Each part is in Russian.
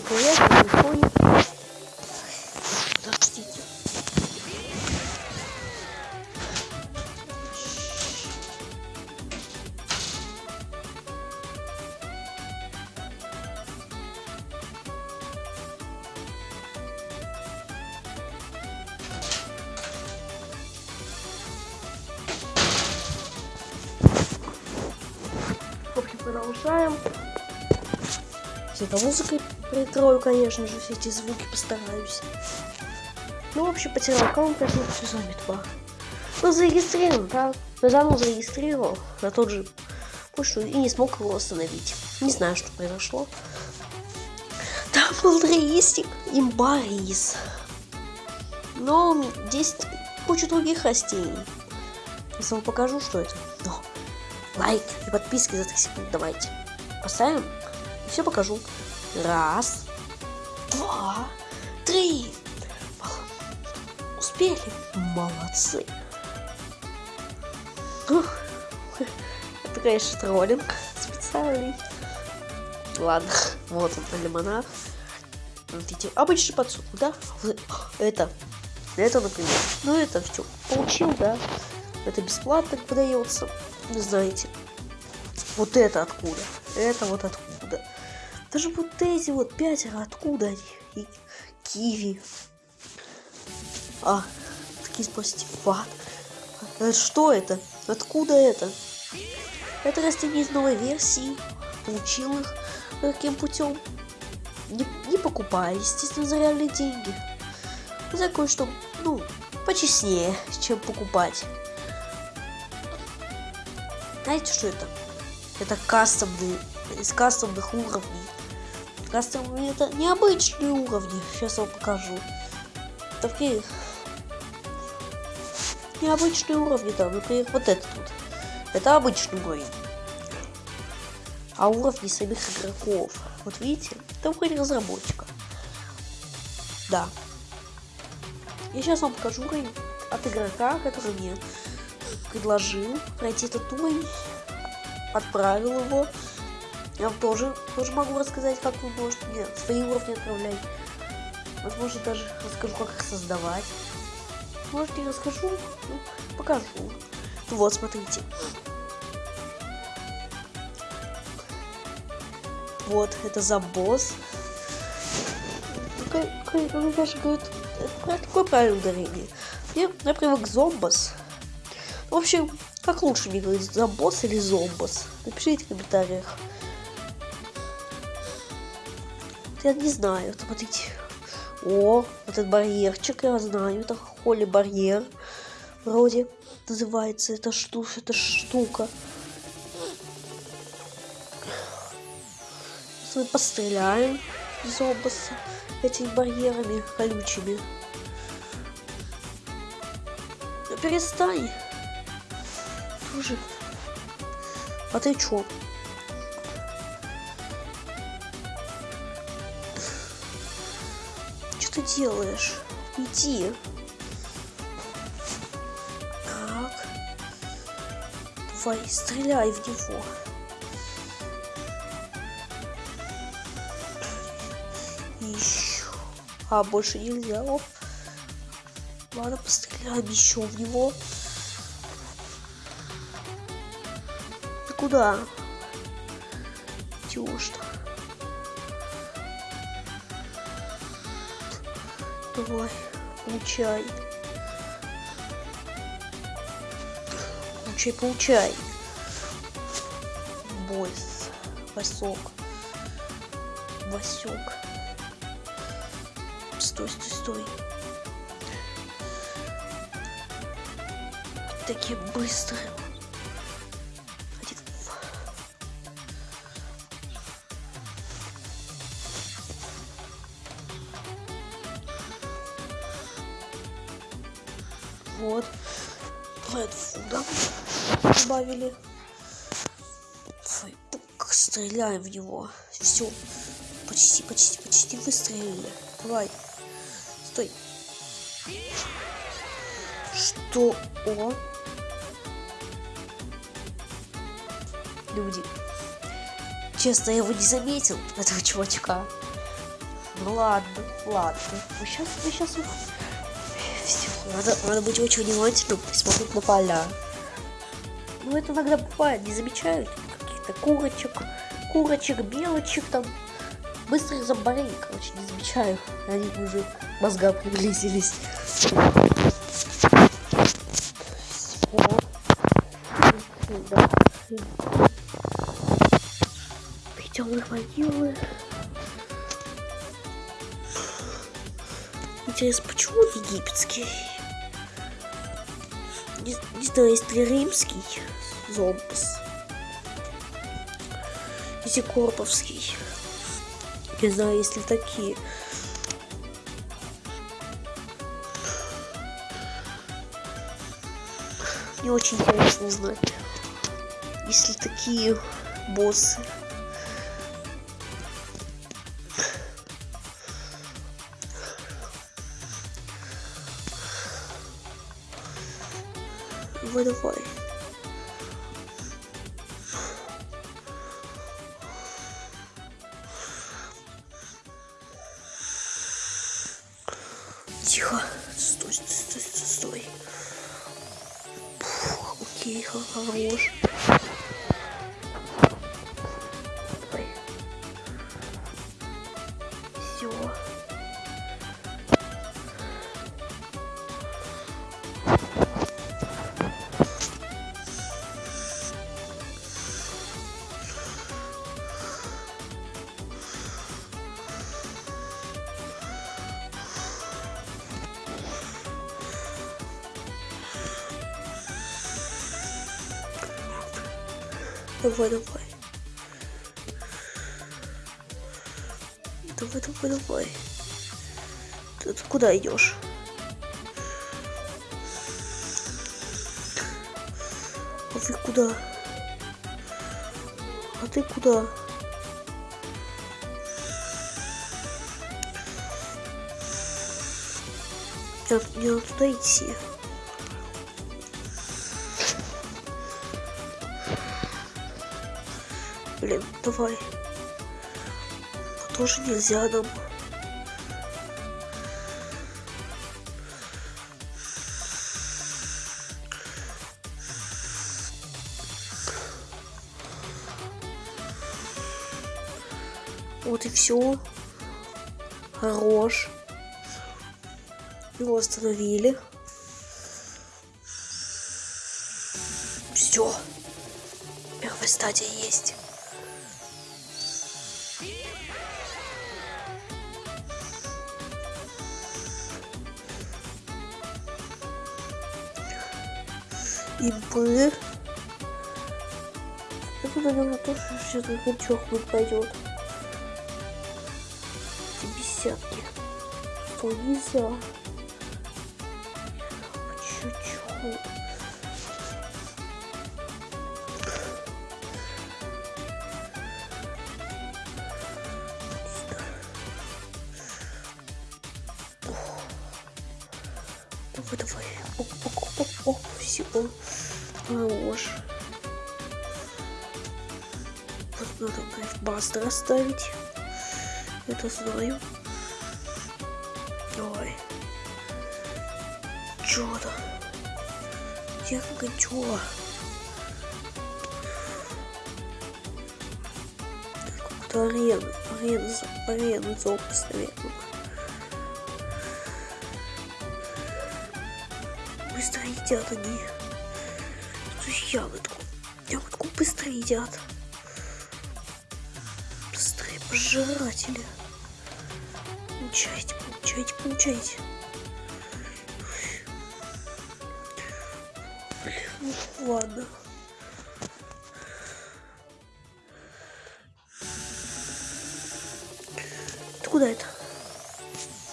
Всем привет, я Соня. Подождите. В общем, продолжаем. Все это музыкой притрою, конечно же, все эти звуки постараюсь. Ну, в общем, потерял аккаунт, поэтому все заметно. Ну, зарегистрирован, да? Но заново зарегистрировал на тот же почту и не смог его остановить. Не знаю, что произошло. Там был рейстик, имба рис. Но здесь куча других растений. Если вам покажу, что это. Но лайк и подписки за 3 секунды давайте. Поставим. И все покажу. Раз, два, три. Успели. Молодцы. Это, конечно, троллинг специальный. Ладно, вот он, лимонад. Смотрите, обычный подсолнух, да? Это, это, например. Ну, это все получил, да? Это бесплатно выдается. Вы знаете. Вот это откуда? Это вот откуда? Даже вот эти вот пятеро, откуда они? И киви. А, такие спросите, ват. Это что это? Откуда это? Это растение из новой версии. Получил их каким путем? Не, не покупая, естественно, за реальные деньги. За кое-что, ну, почестнее, чем покупать. Знаете, что это? Это кастомные, из кастомных уровней. Кастомные это необычные уровни. Сейчас вам покажу. Такие необычные уровни там. Например, вот этот вот. Это обычный уровень. А уровни самих игроков. Вот видите? Это уровень разработчика. Да. Я сейчас вам покажу уровень от игрока, который мне предложил пройти этот уровень, отправил его. Я вам тоже, тоже могу рассказать, как вы можете мне свои уровни отправлять. Возможно, даже расскажу, как их создавать. Может, не расскажу, ну, покажу. Вот, смотрите. Вот, это за босс. Мне даже говорят, какое правильное ударение. Я, я привык к зомбос. В общем, как лучше мне говорить, зомбос или зомбос? Напишите в комментариях. Я не знаю, смотрите. О, вот этот барьерчик, я знаю, это холли барьер. Вроде называется эта штука, эта штука. Мы постреляем зомбоса этими барьерами колючими. Ну, перестань тоже. А ты чё? Что ты делаешь? Иди. Так. Давай, стреляй в него. Еще. А, больше нельзя. Оп. Ладно, постреляем еще в него. куда? Идешь Давай, получай. Получай, получай. Бойс. Васок. Васек. Стой, стой, стой. Такие быстрые. Вот. Фуда добавили. Фейпук. Стреляем в него. Все. Почти, почти, почти выстрелили. Давай. Стой. Что? О. Люди. Честно, я его не заметил, этого чувачка. Ну ладно, ладно. Мы сейчас, мы сейчас... Надо, надо быть очень внимательным и смотреть на поля. Ну это иногда бывает, не замечают каких-то курочек, курочек, белочек там. Быстро их заборели, короче, не замечаю. Они уже мозга приблизились. На могилы. Интересно, почему египетский? Не, не знаю, есть ли римский зомбус. Если корповский. Не знаю, есть ли такие. Мне очень интересно узнать, есть ли такие боссы. Давай, давай. Тихо. Стой, стой, стой, стой. Фух, окей, хорош. Давай, давай. Давай, давай, давай. Ты, ты куда идешь? А ты куда? А ты куда? Мне, мне надо туда идти. Блин, давай. Но тоже нельзя нам. Вот и все. Хорош. Его остановили. Все. Первая стадия есть. Импы. Это, наверное, тоже сейчас гачок будет пойдет. Десятки. Что нельзя? Чуть-чуть. Бастер оставить. Это знаю. Давай. Чё там? Я как чё? Какую-то арену. Арену, арену запись, наверное. быстро едят они. Ягодку. Ягодку быстро едят. Пожиратели. Получайте, получайте, получайте. Ну ладно. Ты куда это?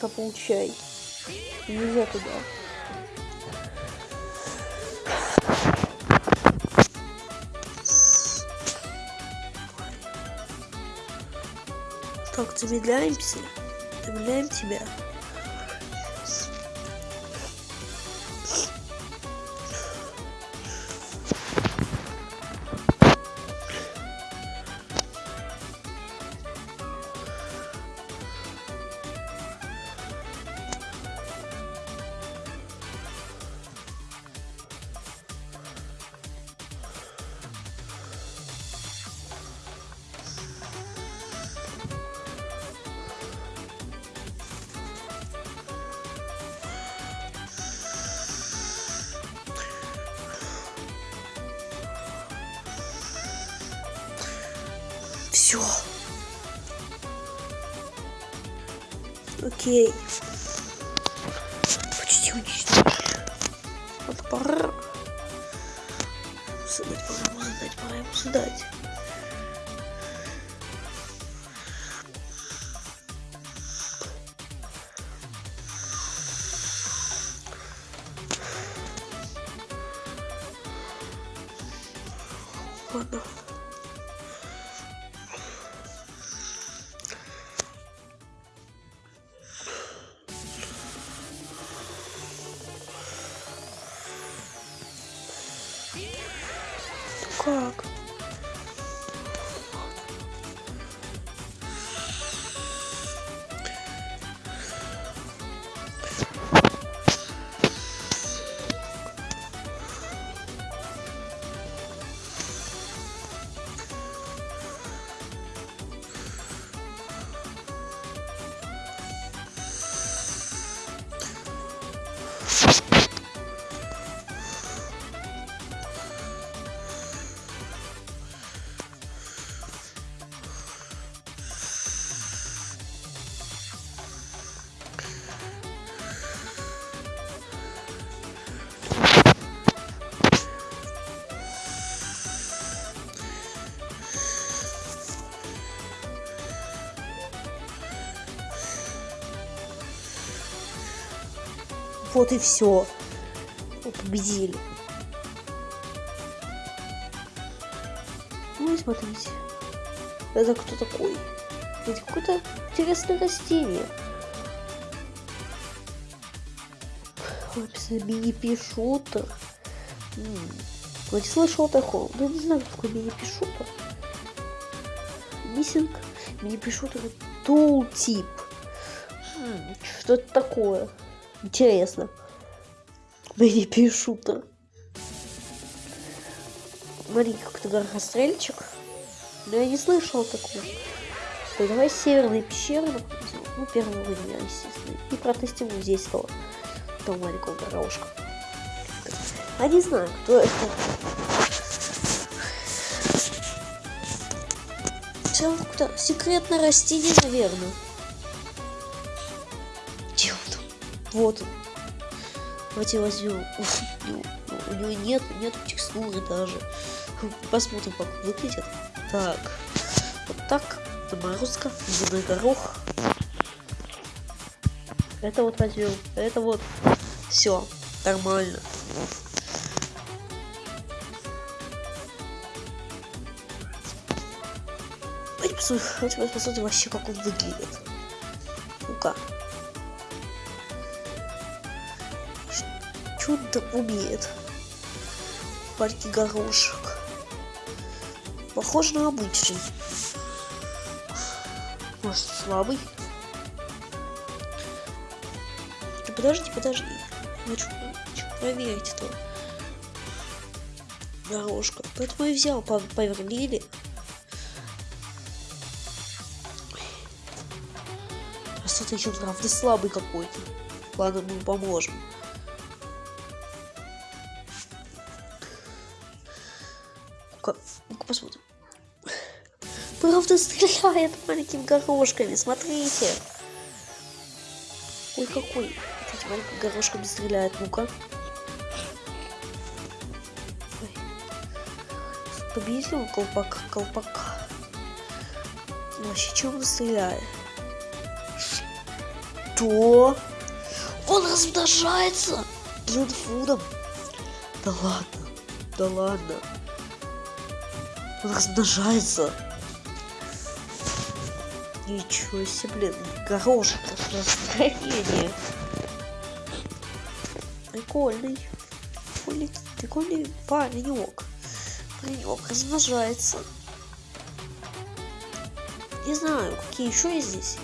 Да получай. Нельзя туда. Так, замедляемся. Замедляем тебя. Все. Окей. Почти уничтожили. Вот пора. Задать, пора задать, пора ему задать. Вот и все. Победили. Ну и смотрите. Это кто такой? Это какое-то интересное растение. Написано мини-пишутер. Вроде слышал о таком. Но не знаю, какой мини-пишутер. Миссинг мини-пишутер тул-тип. Что это такое? Интересно. Мне пишут-то. Смотри, какой-то горохострельчик. Но я не слышал такого. Так, давай северные пещеры. Ну, первый уровень, естественно. И протестируем здесь того, того маленького горошка. А не знаю, кто это. Все, секретное растение, наверное. Вот. Давайте возьмем. У него нет, нет текстуры даже. Посмотрим, как выглядит. Так. Вот так. Заморозка. Зеленый горох. Это вот возьмем. Это вот. Все. Нормально. Посмотрим, посмотрим вообще, как он выглядит. Чудо умеет. Маленький горошек. Похож на обычный. Может, слабый? Подожди, подожди. Хочу, хочу проверить это. Горошка. Поэтому я взял, повернили. А смотрите, он правда слабый какой-то. Ладно, мы поможем. Правда стреляет маленькими горошками, смотрите. Ой, какой. Эти маленькими горошками стреляет, ну-ка. Победил он колпак, колпака. Вообще, чем он стреляет? Что? Он размножается блинфудом. Да ладно, да ладно. Он размножается. Ничего себе, блин, горошек настроение. Прикольный. Прикольный, прикольный паренек. Паренек размножается. Не знаю, какие еще есть здесь.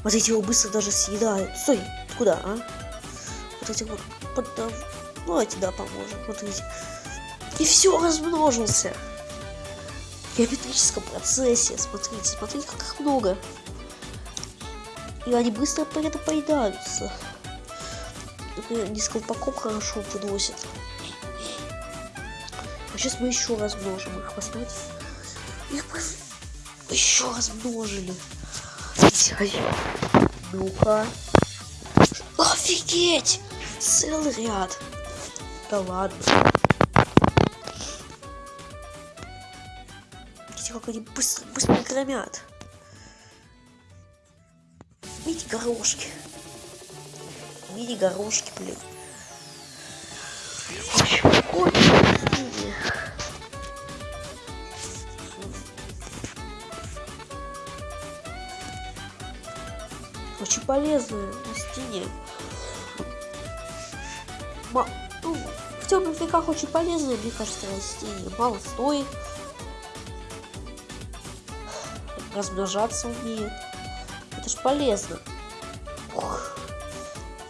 Смотрите, его быстро даже съедают. Стой, куда, а? Вот эти вот поддав... Ну, давайте, да, поможем. Смотрите. И все, размножился. Геометрическом процессе. Смотрите, смотрите, как их много. И они быстро при этом поедаются. Например, они с колпаком хорошо выносят. А сейчас мы еще размножим их, посмотрите. Их еще размножили. Ну-ка. Офигеть! Целый ряд. Да ладно. Как они быстро, быстро громят. Видите, горошки. Мини-горошки, блин. В общем, Очень полезные растения. Ма ну, в темных веках очень полезные, мне кажется, растения. Мало стоит. Размножаться умеет. Это ж полезно. Ух.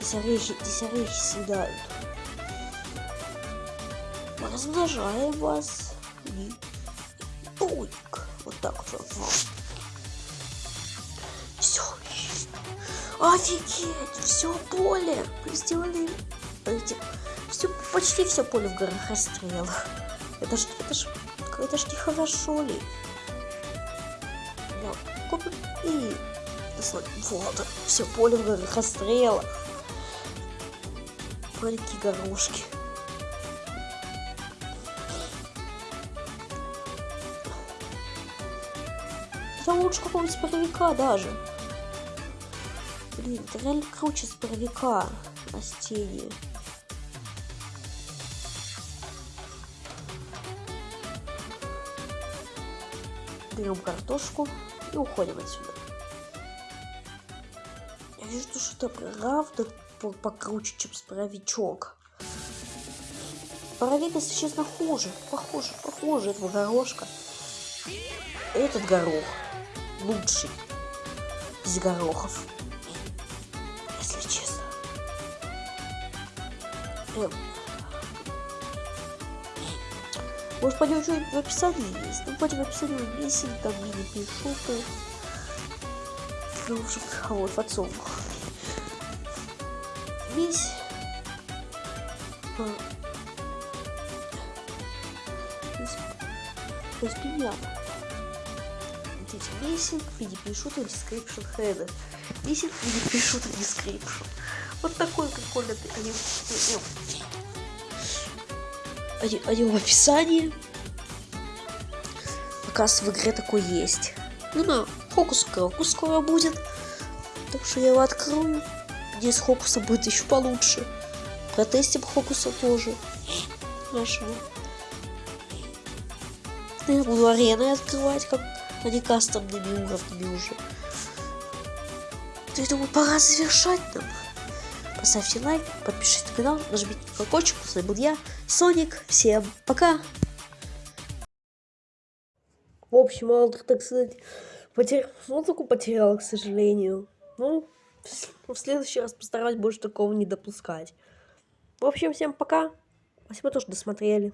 Здесь орехи, здесь орехи съедают. Размножаем вас. И... Уик. Вот так вот. Все. Офигеть! Все поле. Мы сделали эти... Все, почти все поле в горах расстрела. Это ж, это ж, это ж нехорошо ли? И вот, все поле в расстрела. Маленькие горошки. Это лучше какого-нибудь паровика даже. Блин, это реально круче с паровика растения. Берем картошку и уходим отсюда. Я вижу, что это правда покруче, чем споровичок. Паровик, если честно, хуже. Похоже, похоже этого горошка. Этот горох лучший из горохов. Если честно. Эм. Может, пойдем что-нибудь в описании есть? Ну, пойдем в описании вместе, там мини-пишуты. Ну, в общем, а вот в отцом. Весь. То есть пиньята. Видите, миссинг, мини пишут и description header. Миссинг, мини пишут и description. Вот такой они, они, они в описании. Оказывается, в игре такой есть. Ну да, фокус крокус скоро будет. Так что я его открою. Здесь Хокуса будет еще получше. Протестим Хокуса тоже. Хорошо. Я буду арены открывать, как они кастомными уровнями уже. Я думаю, пора завершать нам. Поставьте лайк, подпишитесь на канал, нажмите на колокольчик. С вами был я, Соник. Всем пока. В общем, Алдер, так сказать, потерял, музыку потерял, к сожалению. Ну, в следующий раз постараюсь больше такого не допускать. В общем, всем пока. Спасибо, что досмотрели.